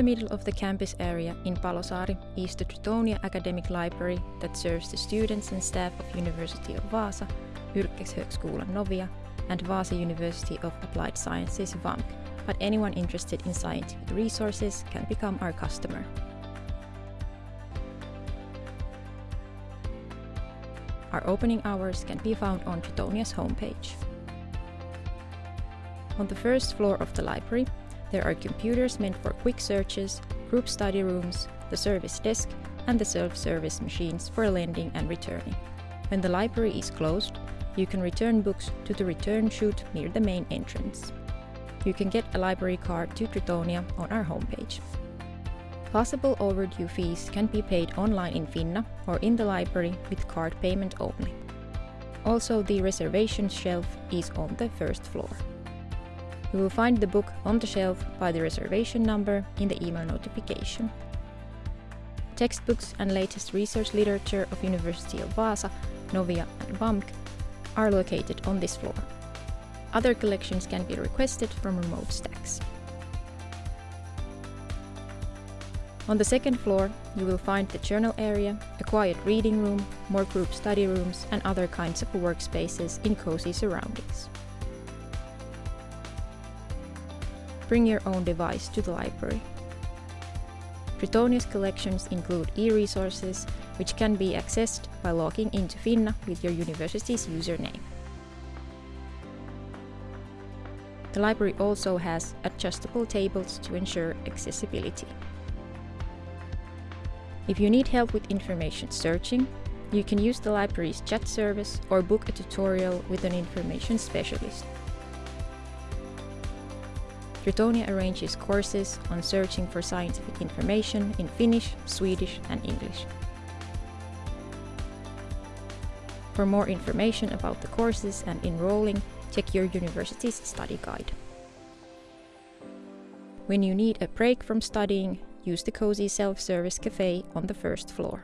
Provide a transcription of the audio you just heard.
middle of the campus area in Palosaari is the Tritonia Academic Library that serves the students and staff of University of Vaasa, Yrkeshögskolan Novia, and Vaasa University of Applied Sciences VAMK, but anyone interested in scientific resources can become our customer. Our opening hours can be found on Tritonia's homepage. On the first floor of the library, there are computers meant for quick searches, group study rooms, the service desk, and the self-service machines for lending and returning. When the library is closed, you can return books to the return chute near the main entrance. You can get a library card to Tritonia on our homepage. Possible overdue fees can be paid online in Finna or in the library with card payment only. Also, the reservation shelf is on the first floor. You will find the book on the shelf by the reservation number in the email notification. Textbooks and latest research literature of University of Vaasa, Novia and VAMK are located on this floor. Other collections can be requested from remote stacks. On the second floor, you will find the journal area, a quiet reading room, more group study rooms and other kinds of workspaces in cozy surroundings. Bring your own device to the library. Tritonia's collections include e-resources, which can be accessed by logging into Finna with your university's username. The library also has adjustable tables to ensure accessibility. If you need help with information searching, you can use the library's chat service or book a tutorial with an information specialist. Tritonia arranges courses on searching for scientific information in Finnish, Swedish and English. For more information about the courses and enrolling, check your university's study guide. When you need a break from studying, use the cozy self-service cafe on the first floor.